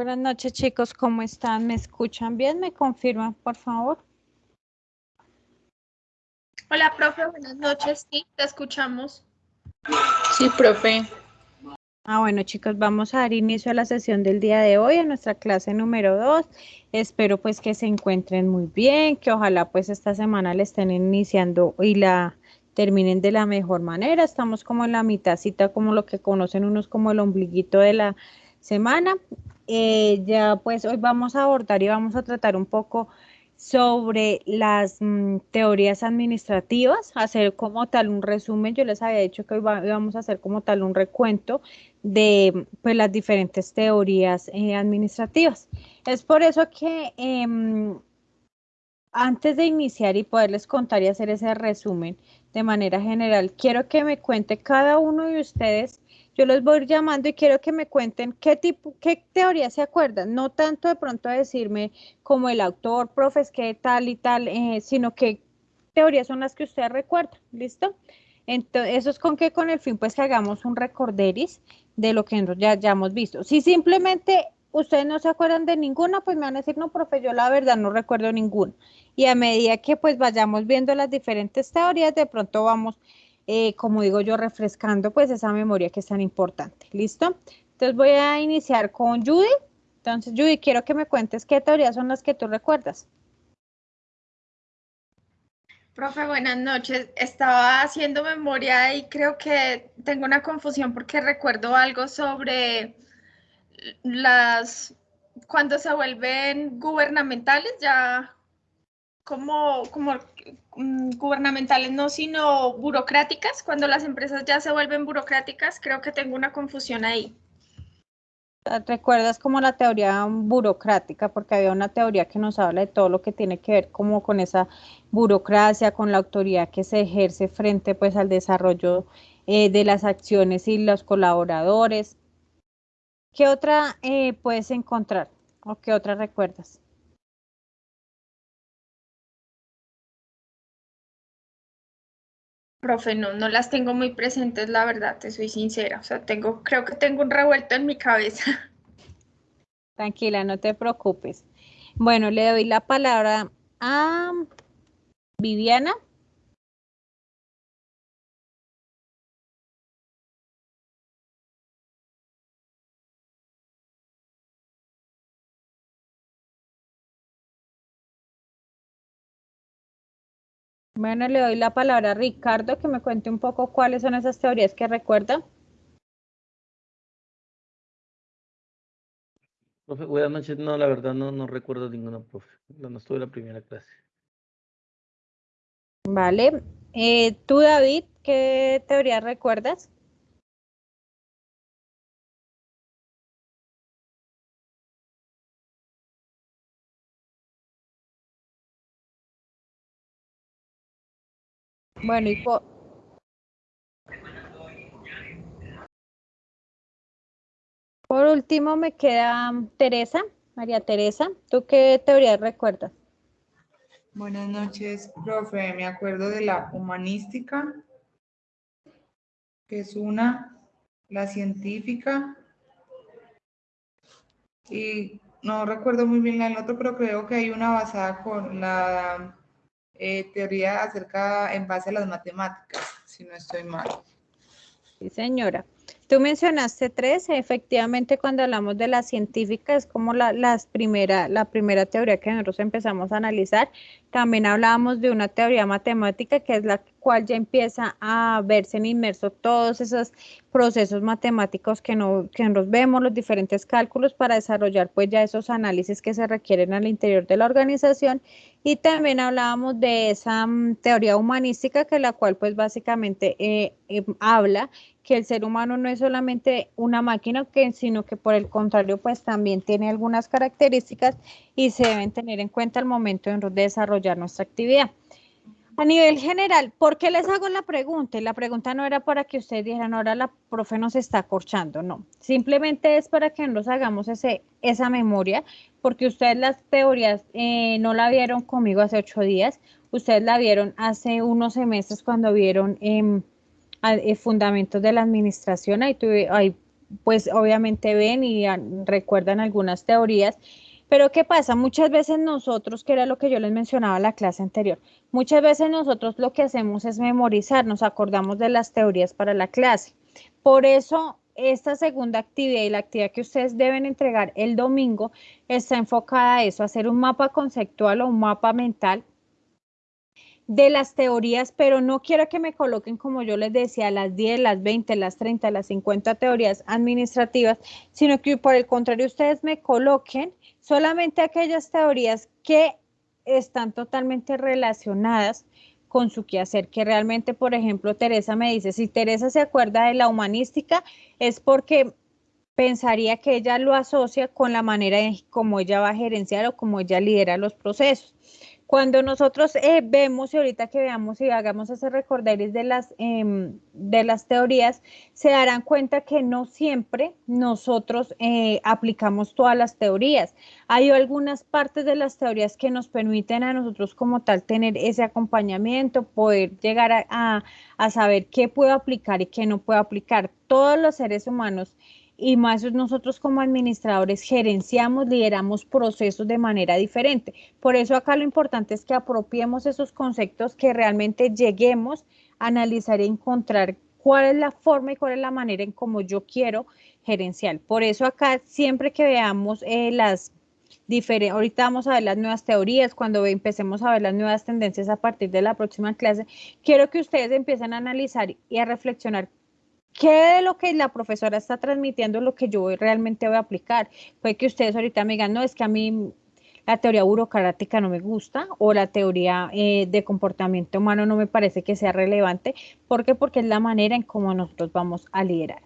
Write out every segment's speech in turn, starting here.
Buenas noches, chicos. ¿Cómo están? ¿Me escuchan bien? ¿Me confirman, por favor? Hola, profe. Buenas noches. Sí, te escuchamos. Sí, profe. Ah, bueno, chicos, vamos a dar inicio a la sesión del día de hoy, a nuestra clase número 2. Espero pues que se encuentren muy bien, que ojalá pues esta semana le estén iniciando y la terminen de la mejor manera. Estamos como en la mitadcita, como lo que conocen unos como el ombliguito de la semana. Eh, ya pues hoy vamos a abordar y vamos a tratar un poco sobre las mm, teorías administrativas, hacer como tal un resumen. Yo les había dicho que hoy vamos a hacer como tal un recuento de pues, las diferentes teorías eh, administrativas. Es por eso que em, antes de iniciar y poderles contar y hacer ese resumen de manera general, quiero que me cuente cada uno de ustedes yo los voy llamando y quiero que me cuenten qué tipo, qué teoría se acuerdan, no tanto de pronto decirme como el autor, profes, qué tal y tal, eh, sino qué teorías son las que ustedes recuerdan, ¿listo? Entonces, eso es con que con el fin pues que hagamos un recorderis de lo que ya, ya hemos visto. Si simplemente ustedes no se acuerdan de ninguna, pues me van a decir, no, profe, yo la verdad no recuerdo ninguna. Y a medida que pues vayamos viendo las diferentes teorías, de pronto vamos eh, como digo yo, refrescando pues esa memoria que es tan importante. ¿Listo? Entonces voy a iniciar con Judy. Entonces, Judy, quiero que me cuentes qué teorías son las que tú recuerdas. Profe, buenas noches. Estaba haciendo memoria y creo que tengo una confusión porque recuerdo algo sobre las, cuando se vuelven gubernamentales, ya como, como gubernamentales, no, sino burocráticas. Cuando las empresas ya se vuelven burocráticas, creo que tengo una confusión ahí. ¿Recuerdas como la teoría burocrática? Porque había una teoría que nos habla de todo lo que tiene que ver como con esa burocracia, con la autoridad que se ejerce frente pues al desarrollo eh, de las acciones y los colaboradores. ¿Qué otra eh, puedes encontrar o qué otra recuerdas? Profe, no, no las tengo muy presentes, la verdad, te soy sincera. O sea, tengo, creo que tengo un revuelto en mi cabeza. Tranquila, no te preocupes. Bueno, le doy la palabra a Viviana. Bueno, le doy la palabra a Ricardo que me cuente un poco cuáles son esas teorías que recuerda. Profe, buenas noches. No, la verdad no, no recuerdo ninguna, profe. No, estuve en la primera clase. Vale. Eh, Tú, David, ¿qué teoría recuerdas? Bueno, y por, por último me queda Teresa, María Teresa. ¿Tú qué teoría recuerdas? Buenas noches, profe. Me acuerdo de la humanística, que es una, la científica, y no recuerdo muy bien la del otro, pero creo que hay una basada con la eh, teoría acerca en base a las matemáticas, si no estoy mal. Sí, señora. Tú mencionaste tres, efectivamente cuando hablamos de la científica es como la, las primera, la primera teoría que nosotros empezamos a analizar. También hablábamos de una teoría matemática que es la cual ya empieza a verse inmerso todos esos procesos matemáticos que, no, que nos vemos, los diferentes cálculos para desarrollar pues ya esos análisis que se requieren al interior de la organización y también hablábamos de esa mm, teoría humanística que la cual pues básicamente eh, em, habla que el ser humano no es solamente una máquina, sino que por el contrario pues también tiene algunas características y se deben tener en cuenta al momento de desarrollar nuestra actividad. A nivel general, ¿por qué les hago la pregunta? La pregunta no era para que ustedes dijeran, ahora la profe nos está corchando, no. Simplemente es para que nos hagamos ese, esa memoria, porque ustedes las teorías eh, no la vieron conmigo hace ocho días, ustedes la vieron hace unos meses cuando vieron eh, fundamentos de la administración, ahí, tuve, ahí pues obviamente ven y recuerdan algunas teorías. Pero ¿qué pasa? Muchas veces nosotros, que era lo que yo les mencionaba en la clase anterior, muchas veces nosotros lo que hacemos es memorizar, nos acordamos de las teorías para la clase. Por eso esta segunda actividad y la actividad que ustedes deben entregar el domingo está enfocada a eso, hacer un mapa conceptual o un mapa mental de las teorías, pero no quiero que me coloquen, como yo les decía, las 10, las 20, las 30, las 50 teorías administrativas, sino que por el contrario ustedes me coloquen solamente aquellas teorías que están totalmente relacionadas con su quehacer, que realmente, por ejemplo, Teresa me dice, si Teresa se acuerda de la humanística, es porque pensaría que ella lo asocia con la manera en cómo ella va a gerenciar o cómo ella lidera los procesos. Cuando nosotros eh, vemos y ahorita que veamos y hagamos ese recorderis de las, em, de las teorías, se darán cuenta que no siempre nosotros eh, aplicamos todas las teorías. Hay algunas partes de las teorías que nos permiten a nosotros como tal tener ese acompañamiento, poder llegar a, a saber qué puedo aplicar y qué no puedo aplicar. Todos los seres humanos y más nosotros como administradores gerenciamos, lideramos procesos de manera diferente. Por eso acá lo importante es que apropiemos esos conceptos, que realmente lleguemos a analizar y encontrar cuál es la forma y cuál es la manera en cómo yo quiero gerenciar. Por eso acá siempre que veamos eh, las diferentes, ahorita vamos a ver las nuevas teorías, cuando empecemos a ver las nuevas tendencias a partir de la próxima clase, quiero que ustedes empiecen a analizar y a reflexionar ¿Qué de lo que la profesora está transmitiendo es lo que yo realmente voy a aplicar? Puede que ustedes ahorita me digan, no, es que a mí la teoría burocrática no me gusta o la teoría eh, de comportamiento humano no me parece que sea relevante. ¿Por qué? Porque es la manera en cómo nosotros vamos a liderar.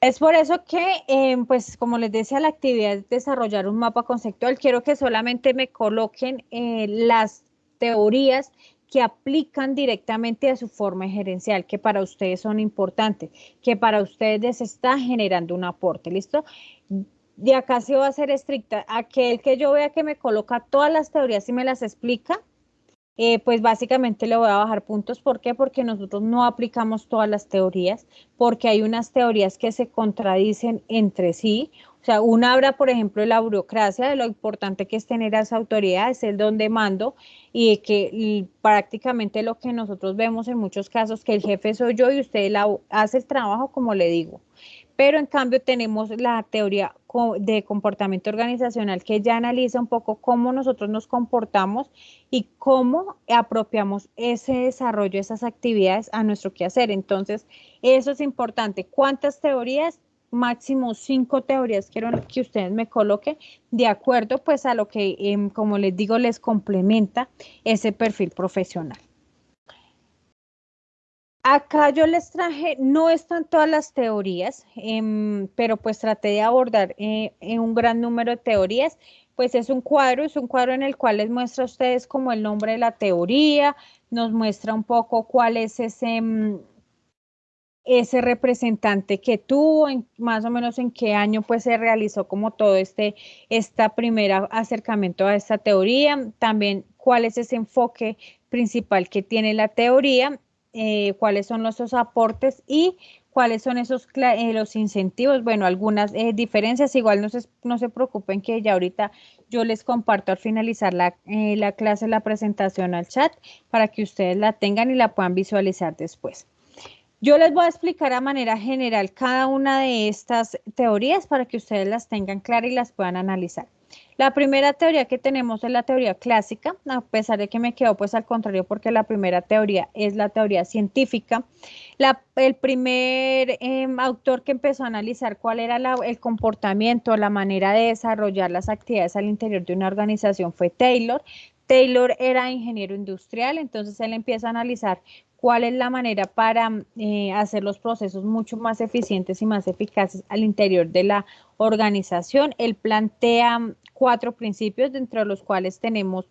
Es por eso que, eh, pues como les decía, la actividad es desarrollar un mapa conceptual. Quiero que solamente me coloquen eh, las teorías que aplican directamente a su forma gerencial, que para ustedes son importantes, que para ustedes les está generando un aporte, ¿listo? De acá se va a ser estricta. Aquel que yo vea que me coloca todas las teorías y me las explica, eh, pues básicamente le voy a bajar puntos. ¿Por qué? Porque nosotros no aplicamos todas las teorías, porque hay unas teorías que se contradicen entre sí o sea, una habla, por ejemplo, de la burocracia, de lo importante que es tener a autoridad, es el don de mando, y de que prácticamente lo que nosotros vemos en muchos casos, que el jefe soy yo y usted la, hace el trabajo como le digo. Pero en cambio tenemos la teoría de comportamiento organizacional que ya analiza un poco cómo nosotros nos comportamos y cómo apropiamos ese desarrollo, esas actividades a nuestro quehacer. Entonces, eso es importante. ¿Cuántas teorías? máximo cinco teorías quiero que ustedes me coloquen de acuerdo pues a lo que, em, como les digo, les complementa ese perfil profesional. Acá yo les traje, no están todas las teorías, em, pero pues traté de abordar eh, un gran número de teorías. Pues es un cuadro, es un cuadro en el cual les muestra a ustedes como el nombre de la teoría, nos muestra un poco cuál es ese em, ese representante que tuvo, más o menos en qué año pues se realizó como todo este esta primera acercamiento a esta teoría, también cuál es ese enfoque principal que tiene la teoría, eh, cuáles son los aportes y cuáles son esos eh, los incentivos, bueno, algunas eh, diferencias, igual no se, no se preocupen que ya ahorita yo les comparto al finalizar la, la clase, la presentación al chat para que ustedes la tengan y la puedan visualizar después. Yo les voy a explicar a manera general cada una de estas teorías para que ustedes las tengan claras y las puedan analizar. La primera teoría que tenemos es la teoría clásica, a pesar de que me quedo pues al contrario porque la primera teoría es la teoría científica. el primer em, autor que empezó a analizar cuál era el comportamiento, la manera de desarrollar las actividades al interior de una organización fue Taylor. Taylor era ingeniero industrial, entonces él empieza a analizar cuál es la manera para eh, hacer los procesos mucho más eficientes y más eficaces al interior de la organización. Él plantea cuatro principios, dentro de los cuales tenemos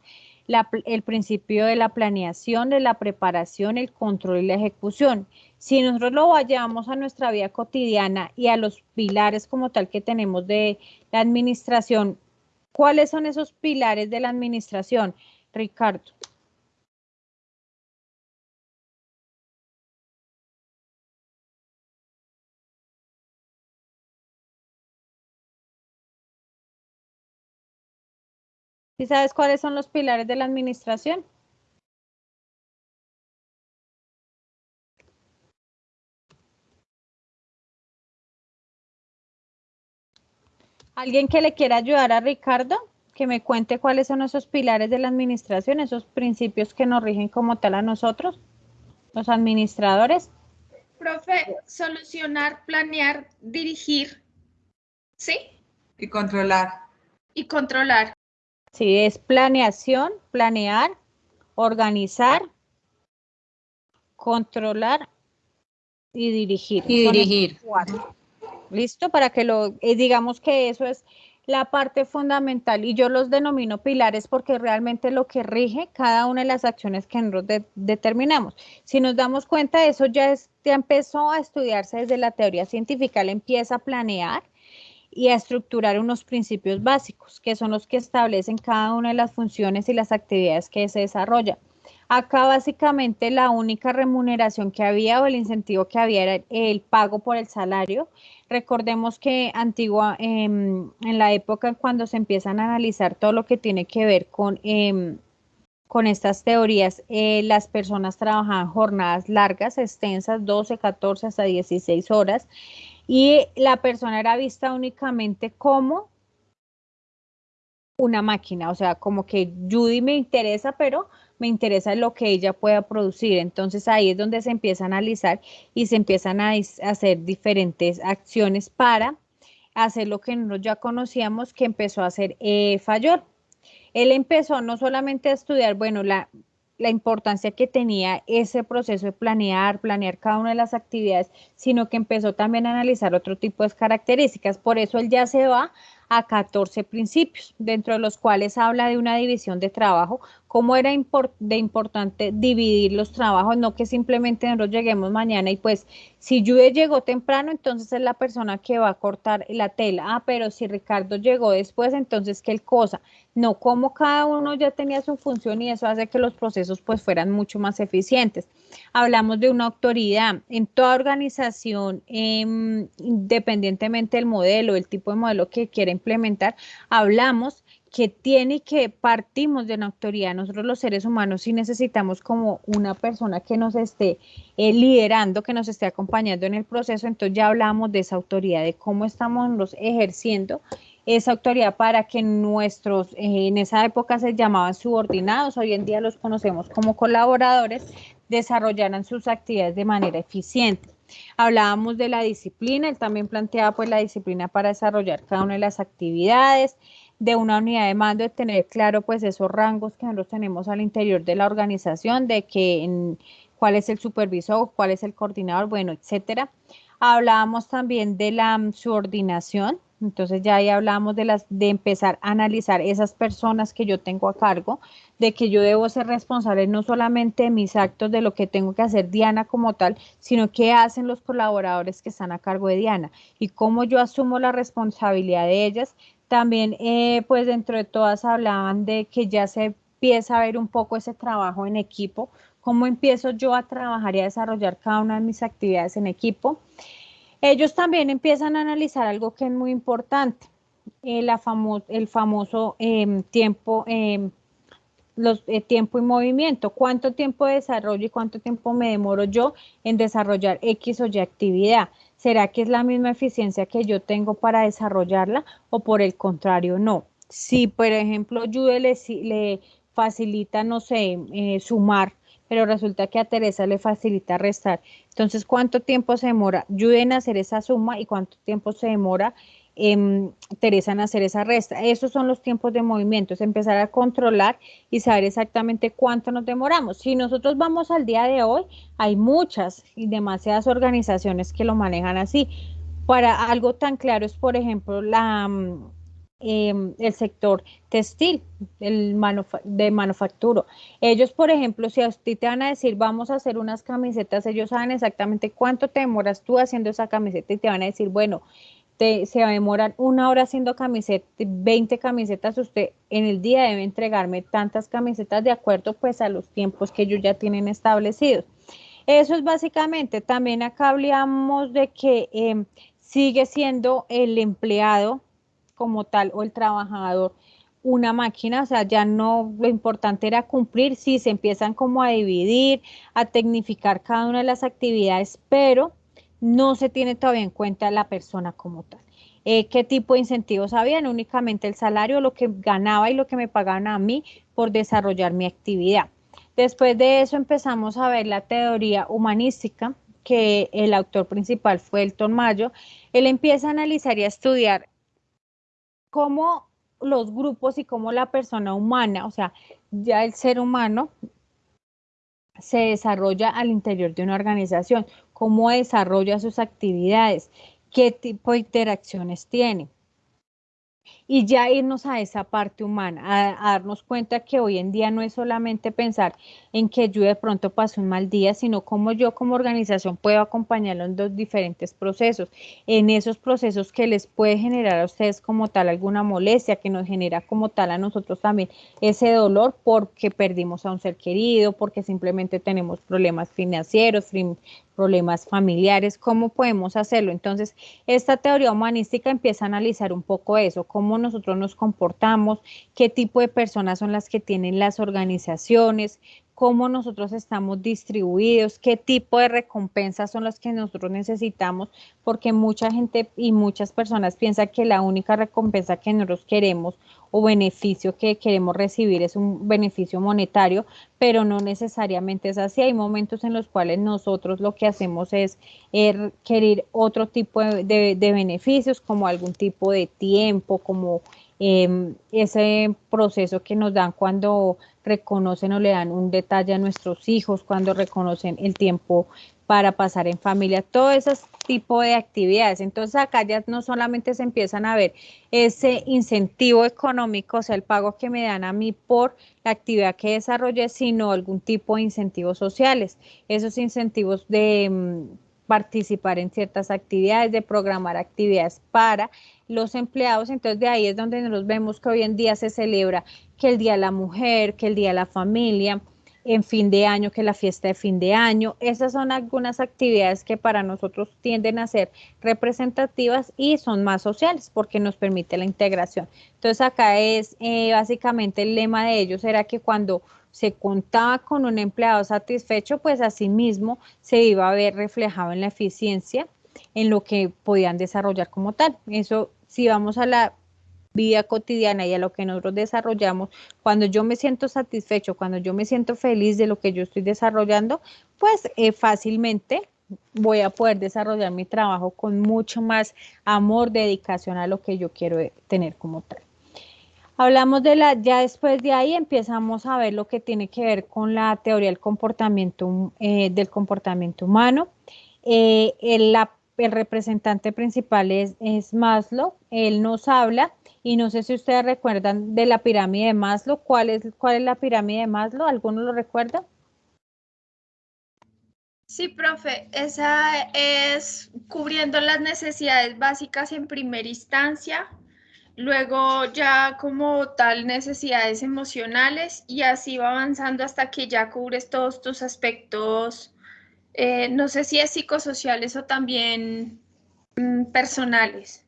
el principio de la planeación, de la preparación, el control y la ejecución. Si nosotros lo vayamos a nuestra vida cotidiana y a los pilares como tal que tenemos de la administración, ¿cuáles son esos pilares de la administración, Ricardo? ¿Y sabes cuáles son los pilares de la administración? ¿Alguien que le quiera ayudar a Ricardo? Que me cuente cuáles son esos pilares de la administración, esos principios que nos rigen como tal a nosotros, los administradores. Profe, solucionar, planear, dirigir, ¿sí? Y controlar. Y controlar. Sí, es planeación, planear, organizar, controlar y dirigir. Y dirigir. ¿Listo? Para que lo, eh, digamos que eso es la parte fundamental y yo los denomino pilares porque realmente lo que rige cada una de las acciones que nosotros de- determinamos. Si nos damos cuenta, eso ya, es, ya empezó a estudiarse desde la teoría científica, él empieza a planear y a estructurar unos principios básicos, que son los que establecen cada una de las funciones y las actividades que se desarrollan. Acá básicamente la única remuneración que había o el incentivo que había era el pago por el salario. Recordemos que antigua, em, en la época cuando se empiezan a analizar todo lo que tiene que ver con, em, con estas teorías, eh, las personas trabajaban jornadas largas, extensas, 12, 14 hasta 16 horas, y la persona era vista únicamente como una máquina, o sea, como que Judy me interesa, pero me interesa lo que ella pueda producir. Entonces ahí es donde se empieza a analizar y se empiezan a hacer diferentes acciones para hacer lo que nosotros ya conocíamos que empezó a hacer eh. Él empezó no solamente a estudiar, bueno, la, la importancia que tenía ese proceso de planear, planear cada una de las actividades, sino que empezó también a analizar otro tipo de características. Por eso él ya se va a 14 principios, dentro de los cuales habla de una división de trabajo, cómo era impor- de importante dividir los trabajos, no que simplemente nosotros lleguemos mañana y pues si Jude llegó temprano, entonces es la persona que va a cortar la tela. Ah, pero si Ricardo llegó después, entonces qué cosa. No, como cada uno ya tenía su función y eso hace que los procesos pues fueran mucho más eficientes. Hablamos de una autoridad en toda organización, em, independientemente del modelo, el tipo de modelo que quiera implementar, hablamos que tiene que partimos de una autoridad. Nosotros los seres humanos sí necesitamos como una persona que nos esté eh, liderando, que nos esté acompañando en el proceso. Entonces ya hablamos de esa autoridad, de cómo estamos los ejerciendo esa autoridad para que nuestros, eh, en esa época se llamaban subordinados, hoy en día los conocemos como colaboradores, desarrollaran sus actividades de manera eficiente. Hablábamos de la disciplina, él también planteaba pues la disciplina para desarrollar cada una de las actividades, de una unidad de mando, de tener claro pues esos rangos que nosotros tenemos al interior de la organización, de que en, cuál es el supervisor, cuál es el coordinador, bueno, etcétera. Hablábamos también de la mm, subordinación, entonces ya ahí hablábamos de las de empezar a analizar esas personas que yo tengo a cargo, de que yo debo ser responsable no solamente de mis actos, de lo que tengo que hacer Diana como tal, sino qué hacen los colaboradores que están a cargo de Diana y cómo yo asumo la responsabilidad de ellas. También, eh, pues dentro de todas hablaban de que ya se empieza a ver un poco ese trabajo en equipo, cómo empiezo yo a trabajar y a desarrollar cada una de mis actividades en equipo. Ellos también empiezan a analizar algo que es muy importante, eh, la famo el famoso eh, tiempo, eh, los, eh, tiempo y movimiento. ¿Cuánto tiempo de desarrollo y cuánto tiempo me demoro yo en desarrollar X o Y actividad? ¿Será que es la misma eficiencia que yo tengo para desarrollarla o por el contrario no? Si, por ejemplo, Jude le, facilita, no sé, eh, sumar, pero resulta que a Teresa le facilita restar. Entonces, ¿cuánto tiempo se demora Jude en hacer esa suma y cuánto tiempo se demora Teresa en hacer esa resta? Esos son los tiempos de movimiento, es empezar a controlar y saber exactamente cuánto nos demoramos. Si nosotros vamos al día de hoy, hay muchas y demasiadas organizaciones que lo manejan así. Para algo tan claro es, por ejemplo, la eh, el sector textil, el de manufacturo. Ellos, por ejemplo, si a ti te van a decir, vamos a hacer unas camisetas, ellos saben exactamente cuánto te demoras tú haciendo esa camiseta y te van a decir, bueno, te, se va a demorar una hora haciendo camisetas, 20 camisetas, usted en el día debe entregarme tantas camisetas de acuerdo pues a los tiempos que ellos ya tienen establecidos. Eso es básicamente, también acá hablamos de que eh, sigue siendo el empleado como tal o el trabajador una máquina, o sea, ya no, lo importante era cumplir, sí, se empiezan como a dividir, a tecnificar cada una de las actividades, pero no se tiene todavía en cuenta la persona como tal. Eh, ¿Qué tipo de incentivos habían? Únicamente el salario, lo que ganaba y lo que me pagaban a mí por desarrollar mi actividad. Después de eso empezamos a ver la teoría humanística, que el autor principal fue Elton Mayo. Él empieza a analizar y a estudiar cómo los grupos y cómo la persona humana, o sea, ya el ser humano se desarrolla al interior de una organización, cómo desarrolla sus actividades, qué tipo de interacciones tiene y ya irnos a esa parte humana, a, darnos cuenta que hoy en día no es solamente pensar en que yo de pronto paso un mal día, sino cómo yo como organización puedo acompañarlo en dos diferentes procesos, en esos procesos que les puede generar a ustedes como tal alguna molestia, que nos genera como tal a nosotros también ese dolor porque perdimos a un ser querido, porque simplemente tenemos problemas financieros, problemas familiares, ¿cómo podemos hacerlo? Entonces, esta teoría humanística empieza a analizar un poco eso, cómo nosotros nos comportamos, qué tipo de personas son las que tienen las organizaciones, cómo nosotros estamos distribuidos, qué tipo de recompensas son las que nosotros necesitamos, porque mucha gente y muchas personas piensan que la única recompensa que nosotros queremos o beneficio que queremos recibir es un beneficio monetario, pero no necesariamente es así. Hay momentos en los cuales nosotros lo que hacemos es er, querer otro tipo de, de beneficios, como algún tipo de tiempo, como Em, ese proceso que nos dan cuando reconocen o le dan un detalle a nuestros hijos, cuando reconocen el tiempo para pasar en familia, todo ese tipo de actividades. Entonces acá ya no solamente se empiezan a ver ese incentivo económico, o sea, el pago que me dan a mí por la actividad que desarrollé, sino algún tipo de incentivos sociales. Esos incentivos de mm, participar en ciertas actividades, de programar actividades para los empleados, entonces de ahí es donde nos vemos que hoy en día se celebra que el Día de la Mujer, que el Día de la Familia, en fin de año, que la fiesta de fin de año. Esas son algunas actividades que para nosotros tienden a ser representativas y son más sociales porque nos permite la integración. Entonces acá es eh, básicamente el lema de ellos era que cuando se contaba con un empleado satisfecho, pues asimismo se iba a ver reflejado en la eficiencia en lo que podían desarrollar como tal. Eso si vamos a la vida cotidiana y a lo que nosotros desarrollamos, cuando yo me siento satisfecho, cuando yo me siento feliz de lo que yo estoy desarrollando, pues eh, fácilmente voy a poder desarrollar mi trabajo con mucho más amor, dedicación a lo que yo quiero tener como tal. Hablamos de la, ya después de ahí empezamos a ver lo que tiene que ver con la teoría del comportamiento, eh, del comportamiento humano. Eh, la el representante principal es, es, Maslow, él nos habla y no sé si ustedes recuerdan de la pirámide de Maslow, ¿cuál es, cuál es la pirámide de Maslow? ¿Alguno lo recuerda? Sí, profe, esa es cubriendo las necesidades básicas en primera instancia, luego ya como tal necesidades emocionales y así va avanzando hasta que ya cubres todos tus aspectos eh, no sé si es psicosociales o también mm, personales.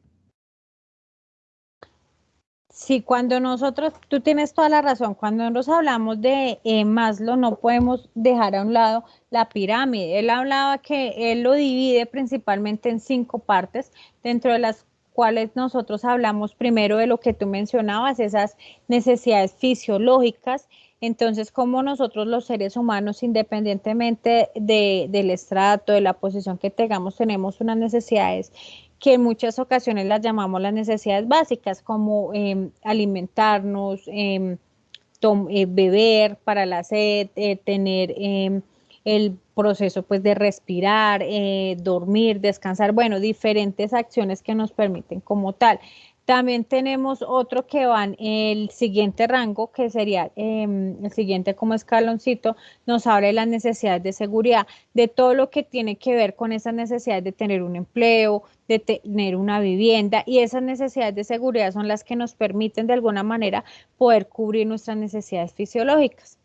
Sí, cuando nosotros, tú tienes toda la razón, cuando nosotros hablamos de eh, Maslow no podemos dejar a un lado la pirámide. Él hablaba que él lo divide principalmente en cinco partes, dentro de las cuales nosotros hablamos primero de lo que tú mencionabas, esas necesidades fisiológicas, entonces, como nosotros los seres humanos, independientemente del estrato, de la posición que tengamos, tenemos unas necesidades que en muchas ocasiones las llamamos las necesidades básicas, como em, alimentarnos, em, eh, beber para la sed, eh, tener em, el proceso pues de respirar, eh, dormir, descansar, bueno, diferentes acciones que nos permiten como tal. También tenemos otro que va en el siguiente rango, que sería em, el siguiente como escaloncito, nos habla de las necesidades de seguridad, de todo lo que tiene que ver con esas necesidades de tener un empleo, de tener una vivienda y esas necesidades de seguridad son las que nos permiten de alguna manera poder cubrir nuestras necesidades fisiológicas.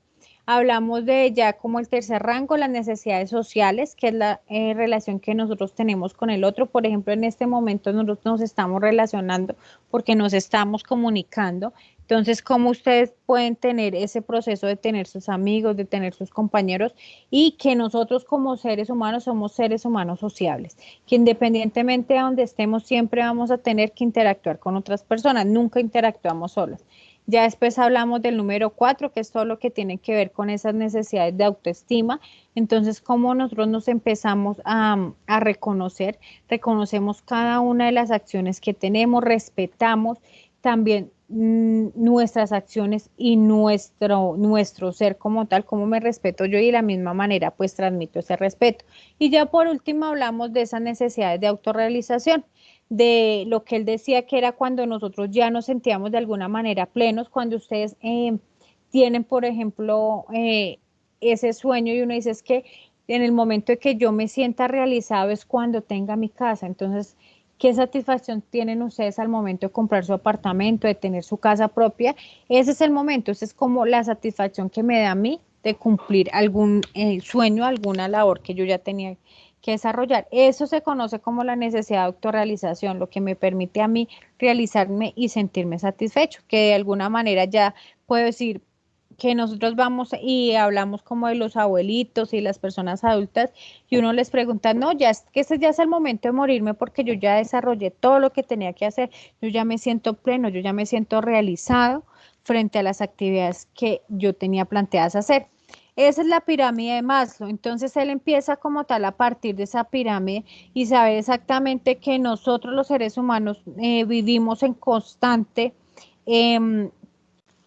Hablamos de ya como el tercer rango, las necesidades sociales, que es la eh, relación que nosotros tenemos con el otro. Por ejemplo, en este momento nosotros nos estamos relacionando porque nos estamos comunicando. Entonces, ¿cómo ustedes pueden tener ese proceso de tener sus amigos, de tener sus compañeros y que nosotros como seres humanos somos seres humanos sociables, que independientemente de donde estemos siempre vamos a tener que interactuar con otras personas, nunca interactuamos solas. Ya después hablamos del número cuatro, que es todo lo que tiene que ver con esas necesidades de autoestima. Entonces, cómo nosotros nos empezamos a, a reconocer, reconocemos cada una de las acciones que tenemos, respetamos también mm, nuestras acciones y nuestro, nuestro ser como tal, como me respeto yo y de la misma manera pues transmito ese respeto. Y ya por último hablamos de esas necesidades de autorrealización de lo que él decía que era cuando nosotros ya nos sentíamos de alguna manera plenos, cuando ustedes eh, tienen, por ejemplo, eh, ese sueño y uno dice es que en el momento de que yo me sienta realizado es cuando tenga mi casa. Entonces, ¿qué satisfacción tienen ustedes al momento de comprar su apartamento, de tener su casa propia? Ese es el momento, esa es como la satisfacción que me da a mí de cumplir algún eh, sueño, alguna labor que yo ya tenía que desarrollar. Eso se conoce como la necesidad de autorrealización, lo que me permite a mí realizarme y sentirme satisfecho, que de alguna manera ya puedo decir que nosotros vamos y hablamos como de los abuelitos y las personas adultas y uno les pregunta, no, ya es que ese ya es el momento de morirme porque yo ya desarrollé todo lo que tenía que hacer, yo ya me siento pleno, yo ya me siento realizado frente a las actividades que yo tenía planteadas hacer. Esa es la pirámide de Maslow. Entonces él empieza como tal a partir de esa pirámide y sabe exactamente que nosotros los seres humanos eh, vivimos en constante em,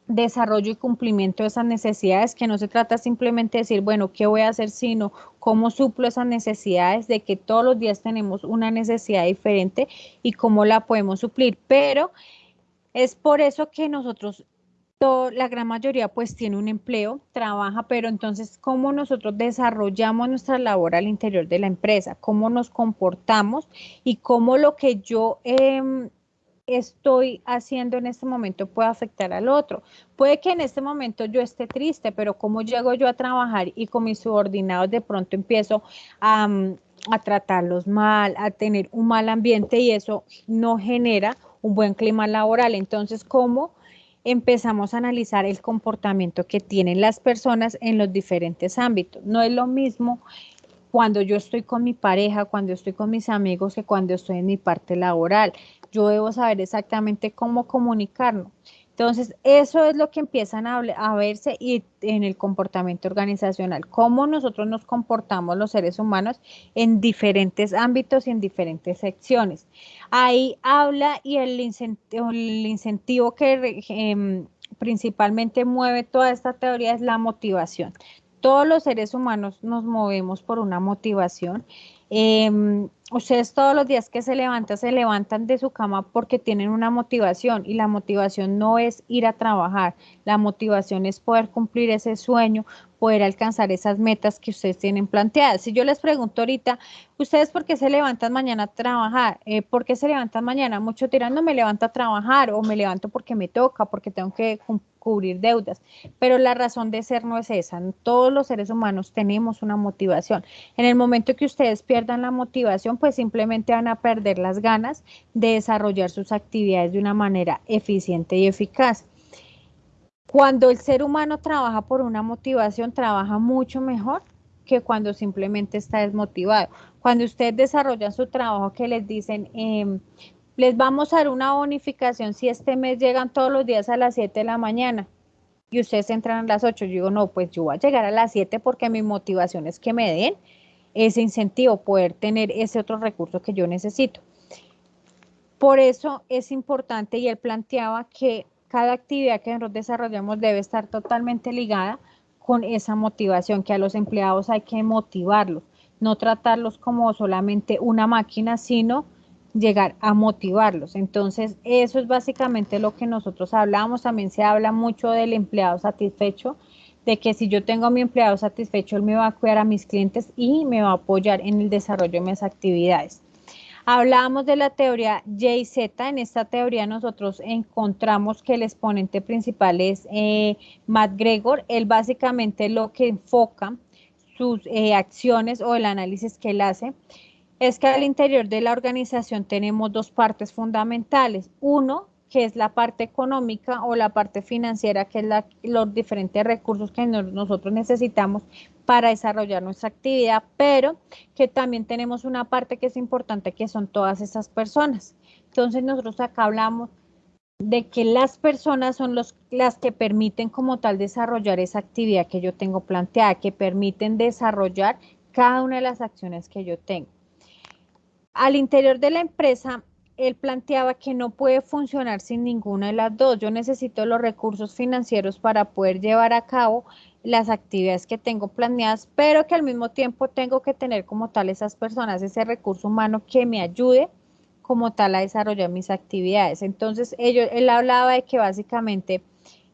desarrollo y cumplimiento de esas necesidades, que no se trata simplemente de decir, bueno, ¿qué voy a hacer? Sino cómo suplo esas necesidades, de que todos los días tenemos una necesidad diferente y cómo la podemos suplir. Pero es por eso que nosotros la gran mayoría pues tiene un empleo, trabaja, pero entonces cómo nosotros desarrollamos nuestra labor al interior de la empresa, cómo nos comportamos y cómo lo que yo em, estoy haciendo en este momento puede afectar al otro. Puede que en este momento yo esté triste, pero cómo llego yo a trabajar y con mis subordinados de pronto empiezo a, a tratarlos mal, a tener un mal ambiente y eso no genera un buen clima laboral. Entonces, ¿cómo empezamos a analizar el comportamiento que tienen las personas en los diferentes ámbitos. No es lo mismo cuando yo estoy con mi pareja, cuando estoy con mis amigos, que cuando estoy en mi parte laboral. Yo debo saber exactamente cómo comunicarnos. Entonces, eso es lo que empiezan a, a, verse y en el comportamiento organizacional, cómo nosotros nos comportamos los seres humanos en diferentes ámbitos y en diferentes secciones. Ahí habla y el incentivo, que em, principalmente mueve toda esta teoría es la motivación. Todos los seres humanos nos movemos por una motivación eh, ustedes todos los días que se levantan, se levantan de su cama porque tienen una motivación y la motivación no es ir a trabajar, la motivación es poder cumplir ese sueño, poder alcanzar esas metas que ustedes tienen planteadas. Si yo les pregunto ahorita, ¿ustedes por qué se levantan mañana a trabajar? Eh, ¿Por qué se levantan mañana? Mucho tirando, me levanto a trabajar o me levanto porque me toca, porque tengo que cubrir deudas. Pero la razón de ser no es esa. Todos los seres humanos tenemos una motivación. En el momento que ustedes pierdan la motivación, pues simplemente van a perder las ganas de desarrollar sus actividades de una manera eficiente y eficaz. Cuando el ser humano trabaja por una motivación, trabaja mucho mejor que cuando simplemente está desmotivado. Cuando ustedes desarrollan su trabajo que les dicen, em, les vamos a dar una bonificación si este mes llegan todos los días a las 7 de la mañana y ustedes entran a las 8, yo digo, no, pues yo voy a llegar a las 7 porque mi motivación es que me den ese incentivo, poder tener ese otro recurso que yo necesito. Por eso es importante y él planteaba que cada actividad que nosotros desarrollamos debe estar totalmente ligada con esa motivación, que a los empleados hay que motivarlos, no tratarlos como solamente una máquina, sino llegar a motivarlos. Entonces, eso es básicamente lo que nosotros hablamos. También se habla mucho del empleado satisfecho, de que si yo tengo a mi empleado satisfecho, él me va a cuidar a mis clientes y me va a apoyar en el desarrollo de mis actividades. Hablábamos de la teoría J-Z. En esta teoría nosotros encontramos que el exponente principal es eh, Matt Gregor. Él básicamente lo que enfoca sus eh, acciones o el análisis que él hace es que al interior de la organización tenemos dos partes fundamentales. Uno, que es la parte económica o la parte financiera, que es los diferentes recursos que nosotros necesitamos para desarrollar nuestra actividad, pero que también tenemos una parte que es importante, que son todas esas personas. Entonces nosotros acá hablamos de que las personas son los, las que permiten como tal desarrollar esa actividad que yo tengo planteada, que permiten desarrollar cada una de las acciones que yo tengo. Al interior de la empresa, él planteaba que no puede funcionar sin ninguna de las dos. Yo necesito los recursos financieros para poder llevar a cabo las actividades que tengo planeadas, pero que al mismo tiempo tengo que tener como tal esas personas, ese recurso humano que me ayude como tal a desarrollar mis actividades. Entonces, ellos, él hablaba de que básicamente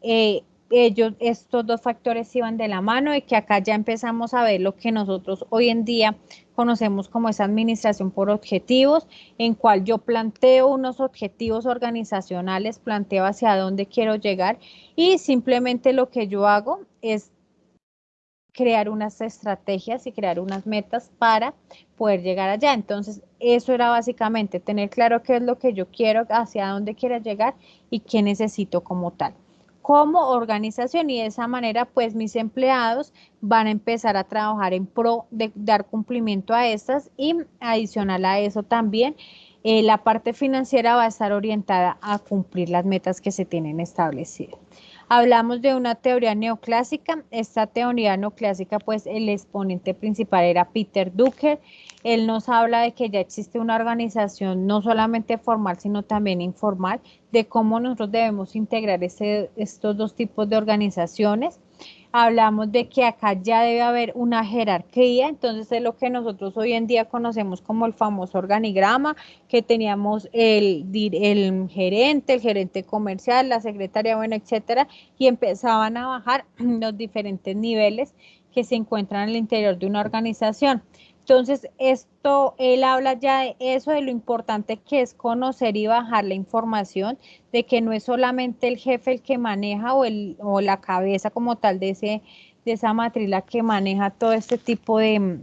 eh, ellos, estos dos factores iban de la mano y que acá ya empezamos a ver lo que nosotros hoy en día conocemos como esa administración por objetivos, en cual yo planteo unos objetivos organizacionales, planteo hacia dónde quiero llegar y simplemente lo que yo hago es crear unas estrategias y crear unas metas para poder llegar allá. Entonces, eso era básicamente tener claro qué es lo que yo quiero, hacia dónde quiero llegar y qué necesito como tal como organización y de esa manera pues mis empleados van a empezar a trabajar en pro de dar cumplimiento a estas y adicional a eso también eh, la parte financiera va a estar orientada a cumplir las metas que se tienen establecidas. Hablamos de una teoría neoclásica. Esta teoría neoclásica, pues el exponente principal era Peter Drucker. Él nos habla de que ya existe una organización no solamente formal, sino también informal, de cómo nosotros debemos integrar estos dos tipos de organizaciones hablamos de que acá ya debe haber una jerarquía, entonces es lo que nosotros hoy en día conocemos como el famoso organigrama, que teníamos el, el gerente, el gerente comercial, la secretaria, bueno, etcétera, y empezaban a bajar los diferentes niveles que se encuentran en el interior de una organización. Entonces, esto, él habla ya de eso, de lo importante que es conocer y bajar la información, de que no es solamente el jefe el que maneja o, el, o la cabeza como tal de, ese, de esa matriz la que maneja todo este tipo de,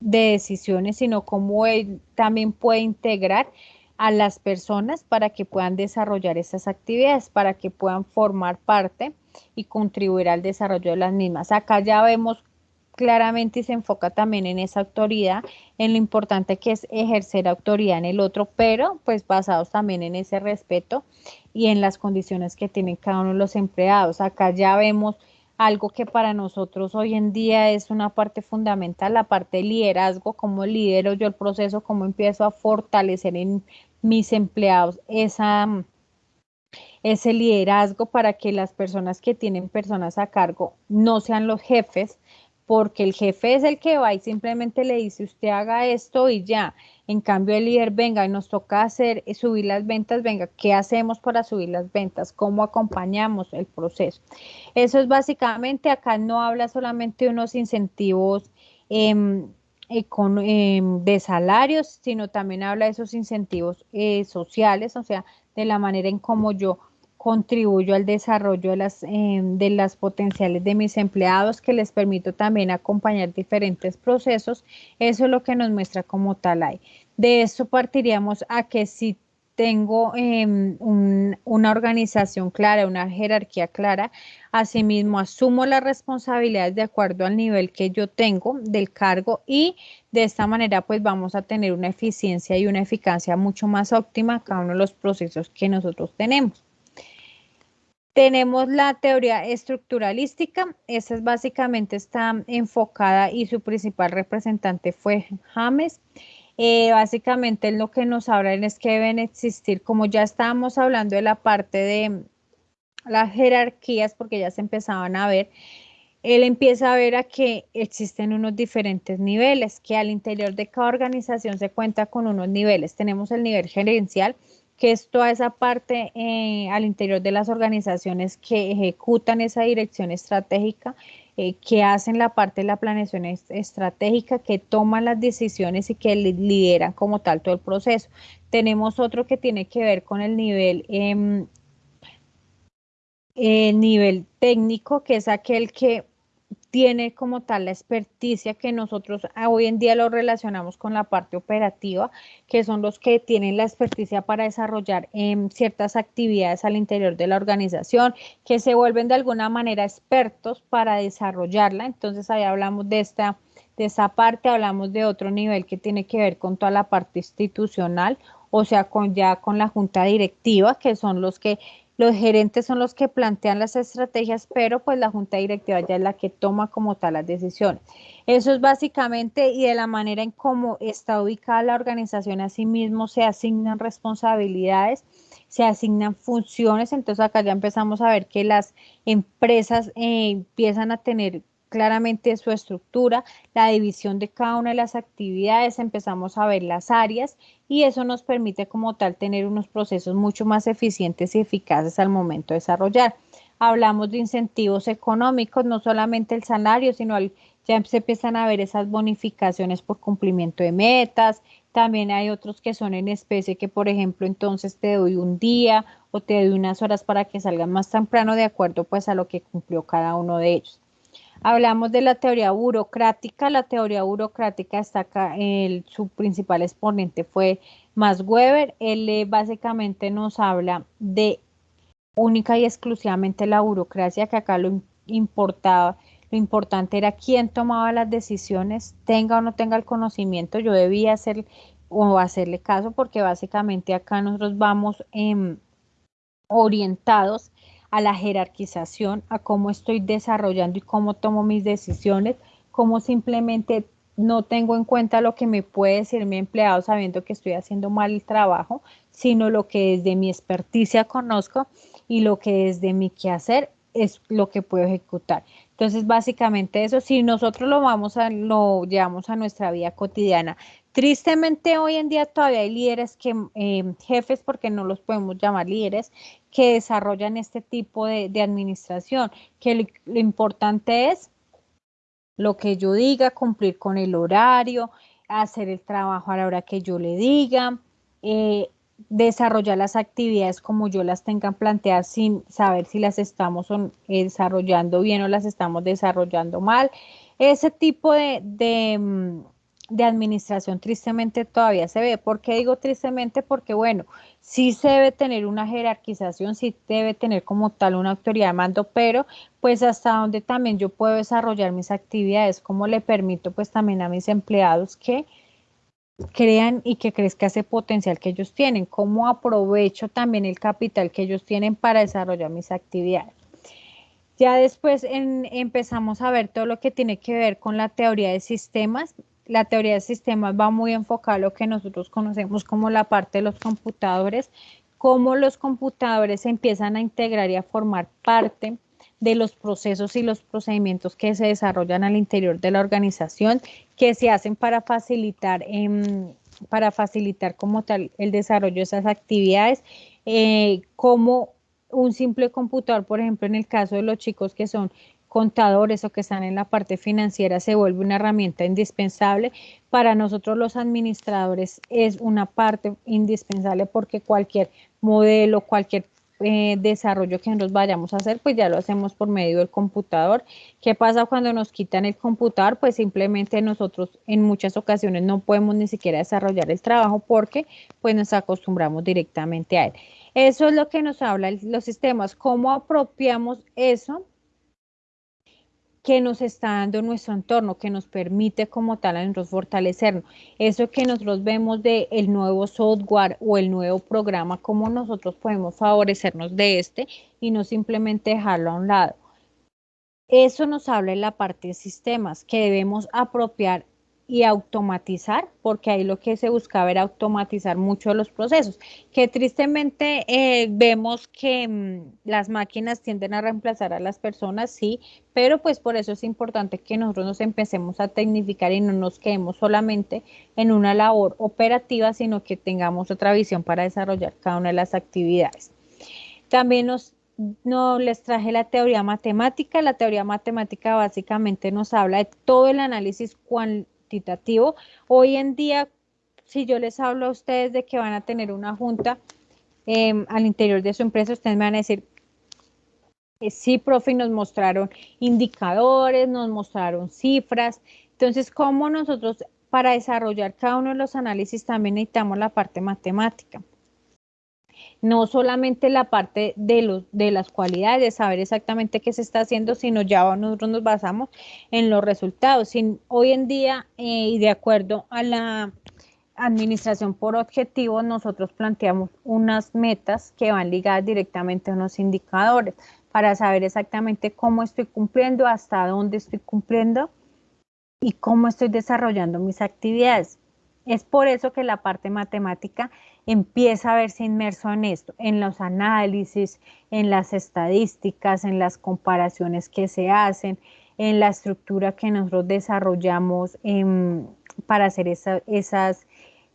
de decisiones, sino cómo él también puede integrar a las personas para que puedan desarrollar esas actividades, para que puedan formar parte y contribuir al desarrollo de las mismas. Acá ya vemos claramente y se enfoca también en esa autoridad, en lo importante que es ejercer autoridad en el otro, pero pues basados también en ese respeto y en las condiciones que tienen cada uno de los empleados. Acá ya vemos algo que para nosotros hoy en día es una parte fundamental, la parte de liderazgo, cómo lidero yo el proceso, cómo empiezo a fortalecer en mis empleados esa ese liderazgo para que las personas que tienen personas a cargo no sean los jefes, porque el jefe es el que va y simplemente le dice usted haga esto y ya. En cambio el líder venga y nos toca hacer eh, subir las ventas, venga, ¿qué hacemos para subir las ventas? ¿Cómo acompañamos el proceso? Eso es básicamente, acá no habla solamente de unos incentivos em, em, de salarios, sino también habla de esos incentivos eh, sociales, o sea, de la manera en cómo yo contribuyo al desarrollo de las, eh, de las potenciales de mis empleados, que les permito también acompañar diferentes procesos. Eso es lo que nos muestra como tal ahí. De esto partiríamos a que si tengo em, una organización clara, una jerarquía clara, asimismo asumo las responsabilidades de acuerdo al nivel que yo tengo del cargo y de esta manera pues vamos a tener una eficiencia y una eficacia mucho más óptima cada uno de los procesos que nosotros tenemos. Tenemos la teoría estructuralística, esa es básicamente está enfocada y su principal representante fue James. Eh, básicamente lo que nos hablan es que deben existir, como ya estábamos hablando de la parte de las jerarquías, porque ya se empezaban a ver, él empieza a ver a que existen unos diferentes niveles, que al interior de cada organización se cuenta con unos niveles. Tenemos el nivel gerencial, que es toda esa parte eh, al interior de las organizaciones que ejecutan esa dirección estratégica, eh, que hacen la parte de la planeación estratégica, que toman las decisiones y que lideran como tal todo el proceso. Tenemos otro que tiene que ver con el nivel, em, el nivel técnico, que es aquel que tiene como tal la experticia que nosotros hoy en día lo relacionamos con la parte operativa, que son los que tienen la experticia para desarrollar em, ciertas actividades al interior de la organización, que se vuelven de alguna manera expertos para desarrollarla. Entonces ahí hablamos de esta, de esa parte, hablamos de otro nivel que tiene que ver con toda la parte institucional, o sea, con ya con la junta directiva, que son los que los gerentes son los que plantean las estrategias, pero pues la junta directiva ya es la que toma como tal las decisiones. Eso es básicamente y de la manera en cómo está ubicada la organización, asimismo se asignan responsabilidades, se asignan funciones, entonces acá ya empezamos a ver que las empresas eh, empiezan a tener claramente su estructura, la división de cada una de las actividades, empezamos a ver las áreas y eso nos permite como tal tener unos procesos mucho más eficientes y eficaces al momento de desarrollar. Hablamos de incentivos económicos, no solamente el salario, sino ya se empiezan a ver esas bonificaciones por cumplimiento de metas. También hay otros que son en especie que, por ejemplo, entonces te doy un día o te doy unas horas para que salgan más temprano de acuerdo pues a lo que cumplió cada uno de ellos. Hablamos de la teoría burocrática. La teoría burocrática está acá, el, su principal exponente fue Max Weber. Él eh, básicamente nos habla de única y exclusivamente la burocracia, que acá lo importaba, lo importante era quién tomaba las decisiones, tenga o no tenga el conocimiento, yo debía hacer o hacerle caso, porque básicamente acá nosotros vamos em, orientados a la jerarquización, a cómo estoy desarrollando y cómo tomo mis decisiones, cómo simplemente no tengo en cuenta lo que me puede decir mi empleado sabiendo que estoy haciendo mal el trabajo, sino lo que desde mi experticia conozco y lo que desde mi quehacer es lo que puedo ejecutar. Entonces, básicamente eso, si nosotros lo vamos a, lo llevamos a nuestra vida cotidiana, Tristemente hoy en día todavía hay líderes que, em, jefes, porque no los podemos llamar líderes, que desarrollan este tipo de, administración, que lo, importante es lo que yo diga, cumplir con el horario, hacer el trabajo a la hora que yo le diga, eh, desarrollar las actividades como yo las tenga planteadas sin saber si las estamos desarrollando bien o las estamos desarrollando mal. Ese tipo de, mm, de administración tristemente todavía se ve. ¿Por qué digo tristemente? Porque bueno, sí se debe tener una jerarquización, sí debe tener como tal una autoridad de mando, pero pues hasta donde también yo puedo desarrollar mis actividades, cómo le permito pues también a mis empleados que crean y que crezca ese potencial que ellos tienen, cómo aprovecho también el capital que ellos tienen para desarrollar mis actividades. Ya después empezamos a ver todo lo que tiene que ver con la teoría de sistemas la teoría de sistemas va muy enfocada a lo que nosotros conocemos como la parte de los computadores, cómo los computadores se empiezan a integrar y a formar parte de los procesos y los procedimientos que se desarrollan al interior de la organización, que se hacen para facilitar, em, para facilitar como tal el desarrollo de esas actividades, eh, como un simple computador, por ejemplo, en el caso de los chicos que son contadores o que están en la parte financiera se vuelve una herramienta indispensable. Para nosotros los administradores es una parte indispensable porque cualquier modelo, cualquier eh, desarrollo que nosotros vayamos a hacer, pues ya lo hacemos por medio del computador. ¿Qué pasa cuando nos quitan el computador? Pues simplemente nosotros en muchas ocasiones no podemos ni siquiera desarrollar el trabajo porque pues nos acostumbramos directamente a él. Eso es lo que nos habla los sistemas, cómo apropiamos eso que nos está dando nuestro entorno, que nos permite como tal a nosotros fortalecernos. Eso que nosotros vemos de el nuevo software o el nuevo programa, cómo nosotros podemos favorecernos de este y no simplemente dejarlo a un lado. Eso nos habla en la parte de sistemas, que debemos apropiar y automatizar, porque ahí lo que se buscaba era automatizar mucho los procesos, que tristemente eh, vemos que mm, las máquinas tienden a reemplazar a las personas, sí, pero pues por eso es importante que nosotros nos empecemos a tecnificar y no nos quedemos solamente en una labor operativa, sino que tengamos otra visión para desarrollar cada una de las actividades. También nos no les traje la teoría matemática. La teoría matemática básicamente nos habla de todo el análisis Hoy en día, si yo les hablo a ustedes de que van a tener una junta em, al interior de su empresa, ustedes me van a decir, eh, sí, profe, nos mostraron indicadores, nos mostraron cifras. Entonces, ¿cómo nosotros para desarrollar cada uno de los análisis también necesitamos la parte matemática? No solamente la parte de, los, de las cualidades, de saber exactamente qué se está haciendo, sino ya nosotros nos basamos en los resultados. Sin, hoy en día, eh, y de acuerdo a la administración por objetivos, nosotros planteamos unas metas que van ligadas directamente a unos indicadores para saber exactamente cómo estoy cumpliendo, hasta dónde estoy cumpliendo y cómo estoy desarrollando mis actividades. Es por eso que la parte matemática empieza a verse inmerso en esto, en los análisis, en las estadísticas, en las comparaciones que se hacen, en la estructura que nosotros desarrollamos em, para hacer esos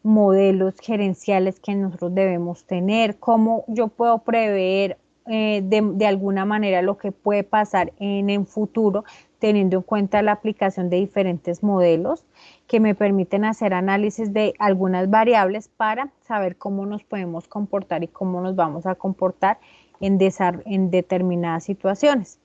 modelos gerenciales que nosotros debemos tener, cómo yo puedo prever eh, de, alguna manera lo que puede pasar en el futuro, teniendo en cuenta la aplicación de diferentes modelos que me permiten hacer análisis de algunas variables para saber cómo nos podemos comportar y cómo nos vamos a comportar en, en determinadas situaciones.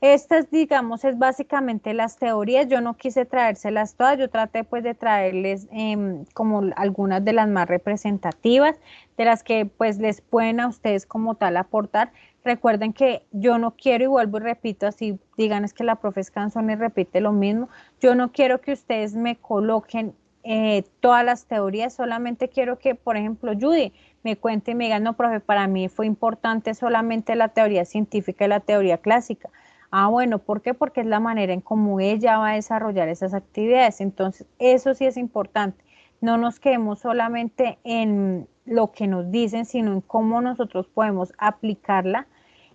Estas, digamos, es básicamente las teorías. Yo no quise traérselas todas, yo traté pues de traerles em, como algunas de las más representativas, de las que pues les pueden a ustedes como tal aportar. Recuerden que yo no quiero, y vuelvo y repito, así digan es que la profe es y repite lo mismo, yo no quiero que ustedes me coloquen eh, todas las teorías, solamente quiero que, por ejemplo, Judy me cuente y me diga, no, profe, para mí fue importante solamente la teoría científica y la teoría clásica. Ah, bueno, ¿por qué? Porque es la manera en cómo ella va a desarrollar esas actividades. Entonces, eso sí es importante. No nos quedemos solamente en lo que nos dicen, sino en cómo nosotros podemos aplicarla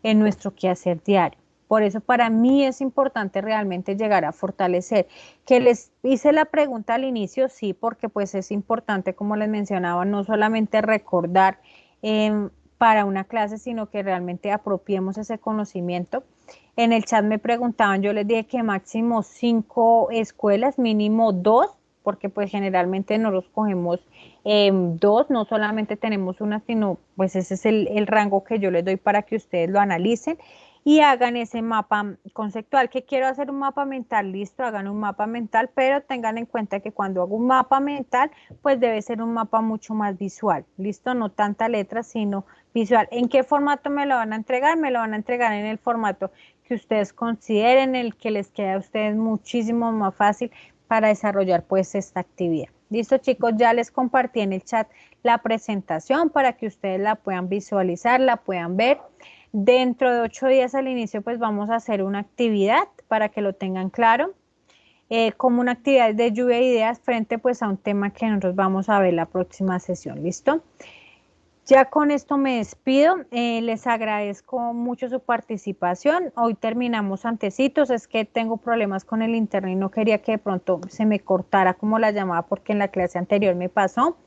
en nuestro quehacer diario. Por eso para mí es importante realmente llegar a fortalecer. Que les hice la pregunta al inicio, sí, porque pues es importante, como les mencionaba, no solamente recordar em, para una clase, sino que realmente apropiemos ese conocimiento. En el chat me preguntaban, yo les dije que máximo cinco escuelas, mínimo dos, porque pues generalmente no los cogemos em, dos, no solamente tenemos una, sino pues ese es el, el, rango que yo les doy para que ustedes lo analicen y hagan ese mapa conceptual. Que quiero hacer un mapa mental, listo, hagan un mapa mental, pero tengan en cuenta que cuando hago un mapa mental, pues debe ser un mapa mucho más visual, listo, no tanta letra, sino visual. ¿En qué formato me lo van a entregar? Me lo van a entregar en el formato que ustedes consideren, el que les quede a ustedes muchísimo más fácil para desarrollar pues esta actividad. Listo chicos, ya les compartí en el chat la presentación para que ustedes la puedan visualizar, la puedan ver. Dentro de ocho días al inicio pues vamos a hacer una actividad para que lo tengan claro. Eh, como una actividad de lluvia de ideas frente pues a un tema que nosotros vamos a ver la próxima sesión, ¿listo? Ya con esto me despido, eh, les agradezco mucho su participación. Hoy terminamos antecitos, es que tengo problemas con el internet y no quería que de pronto se me cortara como la llamada porque en la clase anterior me pasó.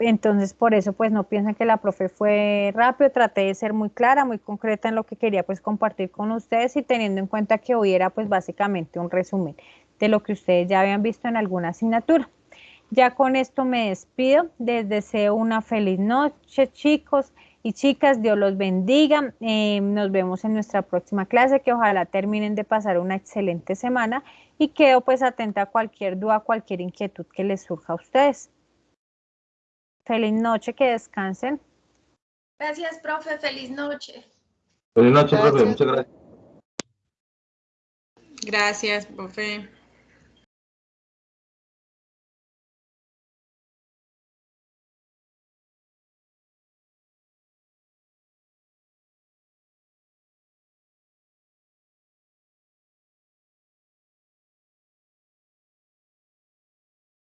Entonces, por eso, pues no piensen que la profe fue rápido, traté de ser muy clara, muy concreta en lo que quería pues compartir con ustedes y teniendo en cuenta que hoy era pues básicamente un resumen de lo que ustedes ya habían visto en alguna asignatura. Ya con esto me despido. Les deseo una feliz noche, chicos y chicas. Dios los bendiga. Eh, nos vemos en nuestra próxima clase. Que ojalá terminen de pasar una excelente semana. Y quedo pues atenta a cualquier duda, cualquier inquietud que les surja a ustedes. Feliz noche, que descansen. Gracias, profe. Feliz noche. Feliz noche, profe. Muchas gracias. Gracias, profe.